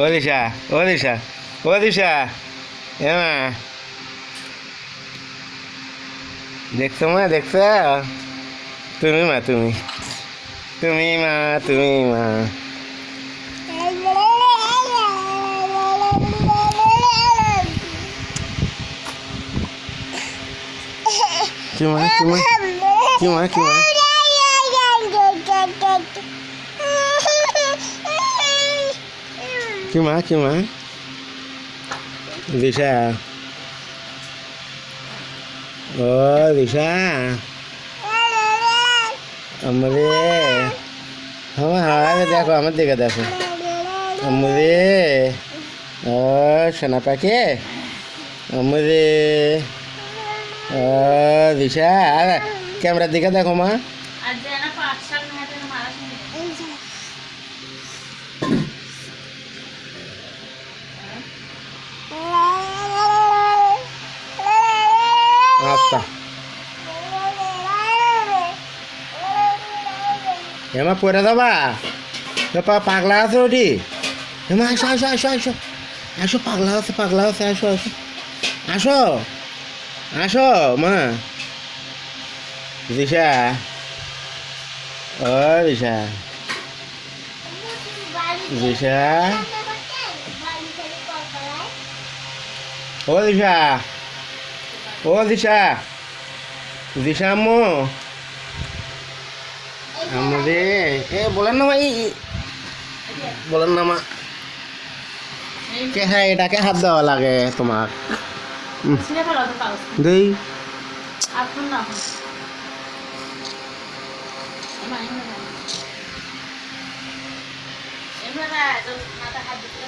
ও দিশা ও দিশা ও দিশা এ মা দেখছো মা দেখছো তুমি মা তুমি তুমি মা তুমি মা কি মা কি মা কি মা কি মা cuma cuma दिशा। ओ, दिशा। अमरे हम हाँ, हाँ, हाँ, हाँ देखो हम देखा, देखो। अमरे ओ सना पाके अमरे ओ, दिशा। कैमरा दिखा, देखो माँ। আচ্ছা এমা পরে যাবা পা পাগলা আছে ওটি এমা আসো আসো আসো আসো আসো পাগলা আছে পাগলা আছে আসো আসো আসো আসো মা দিশা ও দিশা দিশা ও দিশা ও দিশা। দিশা আম্মু। আম্মু রে। এ, বলেন না এই- বলেন না মা। কে হ্যাঁ এটাকে হাত দেওয়া লাগে তোমার। দেই। মাথা হাত দিতে